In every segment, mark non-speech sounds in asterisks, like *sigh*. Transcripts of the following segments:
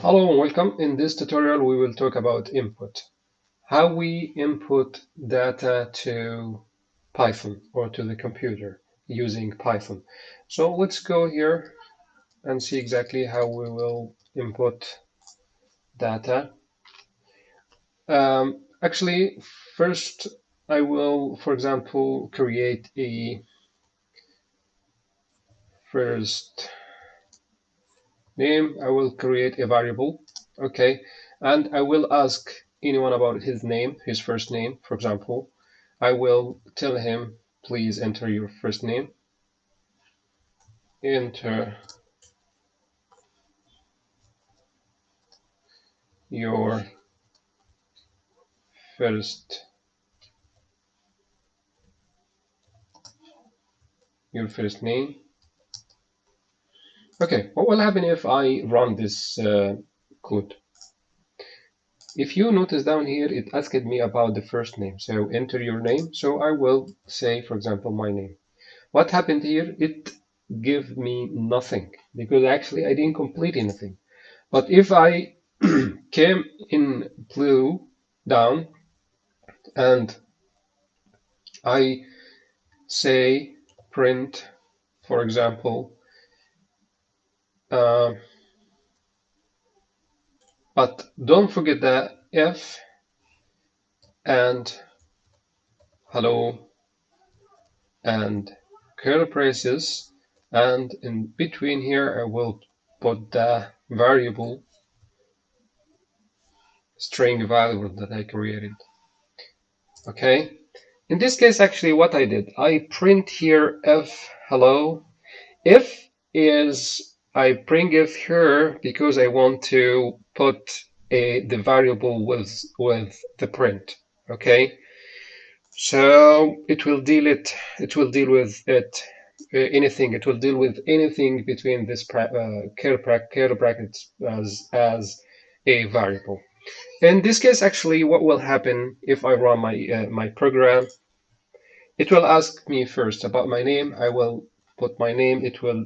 Hello and welcome. In this tutorial, we will talk about input. How we input data to Python or to the computer using Python. So let's go here and see exactly how we will input data. Um, actually, first I will, for example, create a first name, I will create a variable, okay, and I will ask anyone about his name, his first name, for example. I will tell him, please enter your first name, enter your first your first name Okay, what will happen if I run this uh, code? If you notice down here, it asked me about the first name. So enter your name. So I will say, for example, my name. What happened here? It gave me nothing because actually I didn't complete anything. But if I *clears throat* came in blue down and I say print, for example, uh, but don't forget the f and hello and curly braces and in between here I will put the variable string variable that I created. Okay. In this case, actually, what I did, I print here f hello. If is I bring it here because I want to put a, the variable with, with the print, okay? So it will deal it, it will deal with it, uh, anything, it will deal with anything between this uh, curly brackets as, as a variable. In this case, actually, what will happen if I run my, uh, my program, it will ask me first about my name. I will put my name. It will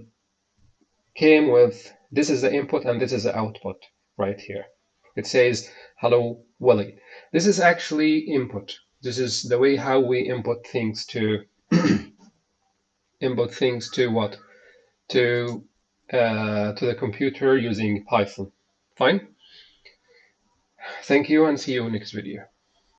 came with this is the input and this is the output right here. It says, hello, Willie. This is actually input. This is the way how we input things to *clears throat* input things to what? To uh, to the computer using Python. Fine. Thank you and see you next video.